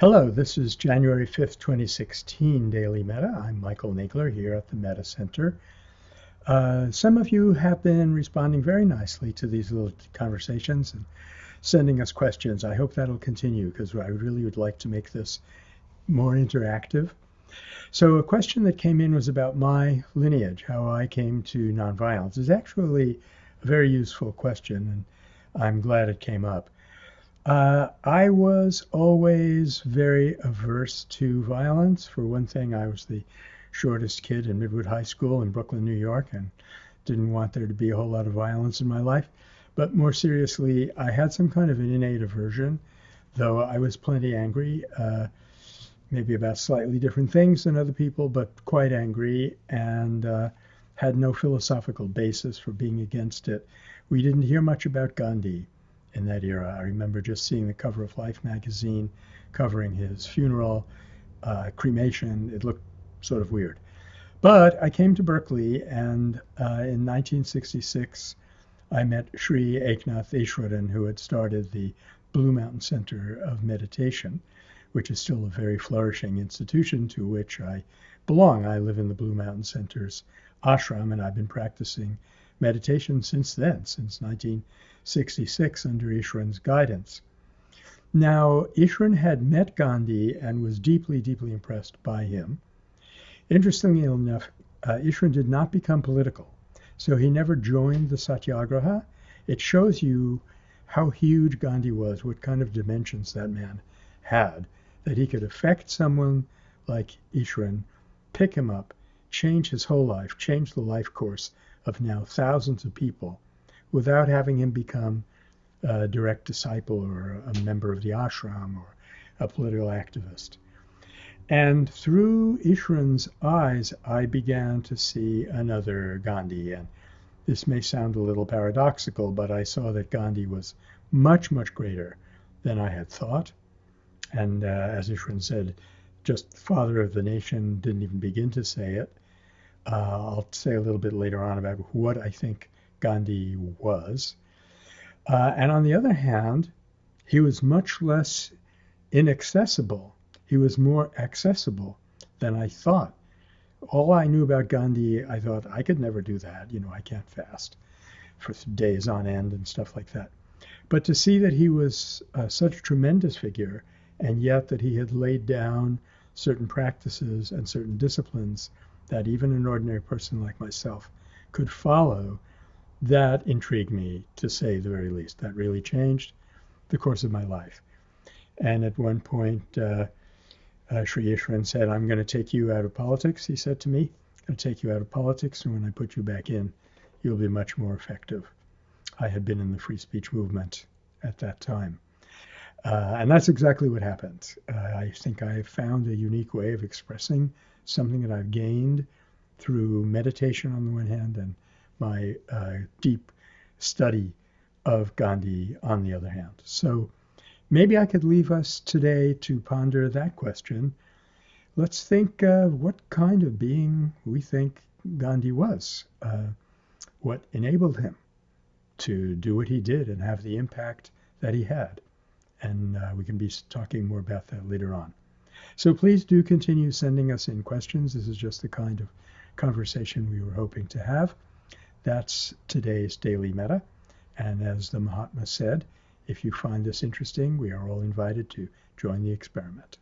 Hello, this is January 5th, 2016 Daily Metta. I'm Michael Nagler here at the Metta Center. Uh, some of you have been responding very nicely to these little conversations and sending us questions. I hope that'll continue because I really would like to make this more interactive. So, a question that came in was about my lineage, how I came to nonviolence. It's actually a very useful question, and I'm glad it came up. Uh, I was always very averse to violence. For one thing, I was the shortest kid in Midwood High School in Brooklyn, New York, and didn't want there to be a whole lot of violence in my life. But more seriously, I had some kind of an innate aversion, though I was plenty angry, uh, maybe about slightly different things than other people, but quite angry, and uh, had no philosophical basis for being against it. We didn't hear much about Gandhi in that era. I remember just seeing the cover of Life magazine covering his funeral, uh, cremation. It looked sort of weird. But I came to Berkeley, and uh, in 1966, I met Sri Eknath Easwaran, who had started the Blue Mountain Center of Meditation, which is still a very flourishing institution to which I belong. I live in the Blue Mountain Center's ashram, and I've been practicing meditation since then, since 1966, under Easwaran's guidance. Now, Easwaran had met Gandhi and was deeply, deeply impressed by him. Interestingly enough, uh, did not become political, so he never joined the Satyagraha. It shows you how huge Gandhi was, what kind of dimensions that man had, that he could affect someone like Easwaran, pick him up, change his whole life, change the life course of now thousands of people without having him become a direct disciple or a member of the ashram or a political activist. And through Easwaran's eyes, I began to see another Gandhi. And this may sound a little paradoxical, but I saw that Gandhi was much, much greater than I had thought. And uh, as Ishran said, just father of the nation didn't even begin to say it. Uh, I'll say a little bit later on about what I think Gandhi was. Uh, and on the other hand, he was much less inaccessible. He was more accessible than I thought. All I knew about Gandhi, I thought I could never do that. You know, I can't fast for days on end and stuff like that. But to see that he was uh, such a tremendous figure, and yet that he had laid down certain practices and certain disciplines that even an ordinary person like myself could follow, that intrigued me to say the very least. That really changed the course of my life. And at one point, uh, uh, Sri Easwaran said, I'm going to take you out of politics, he said to me. I'm going to take you out of politics, and when I put you back in, you'll be much more effective. I had been in the free speech movement at that time. Uh, and that's exactly what happened. Uh, I think I found a unique way of expressing something that I've gained through meditation on the one hand and my uh, deep study of Gandhi on the other hand. So maybe I could leave us today to ponder that question. Let's think of what kind of being we think Gandhi was, uh, what enabled him to do what he did and have the impact that he had. And uh, we can be talking more about that later on. So please do continue sending us in questions. This is just the kind of conversation we were hoping to have. That's today's Daily Metta. And as the Mahatma said, if you find this interesting, we are all invited to join the experiment.